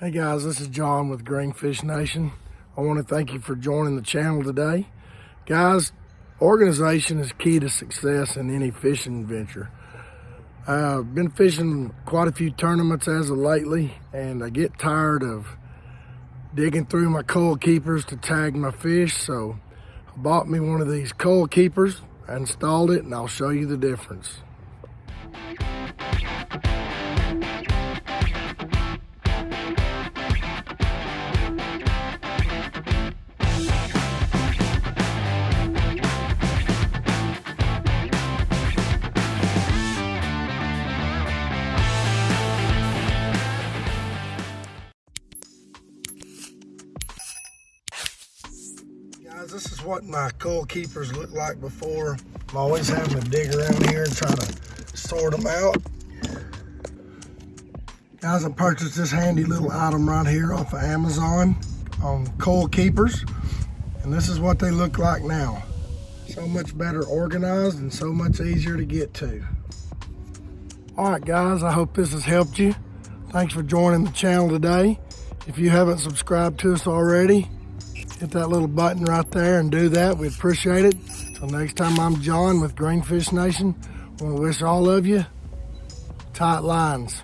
Hey guys, this is John with Greenfish Nation. I want to thank you for joining the channel today. Guys, organization is key to success in any fishing venture. I've been fishing quite a few tournaments as of lately, and I get tired of digging through my coil keepers to tag my fish, so I bought me one of these coil keepers, I installed it, and I'll show you the difference. Guys, this is what my coal keepers look like before. I'm always having to dig around here and try to sort them out. Guys, I purchased this handy little item right here off of Amazon on coal keepers. And this is what they look like now. So much better organized and so much easier to get to. All right, guys, I hope this has helped you. Thanks for joining the channel today. If you haven't subscribed to us already, hit that little button right there and do that. We appreciate it. Till next time, I'm John with Greenfish Nation. I want to wish all of you tight lines.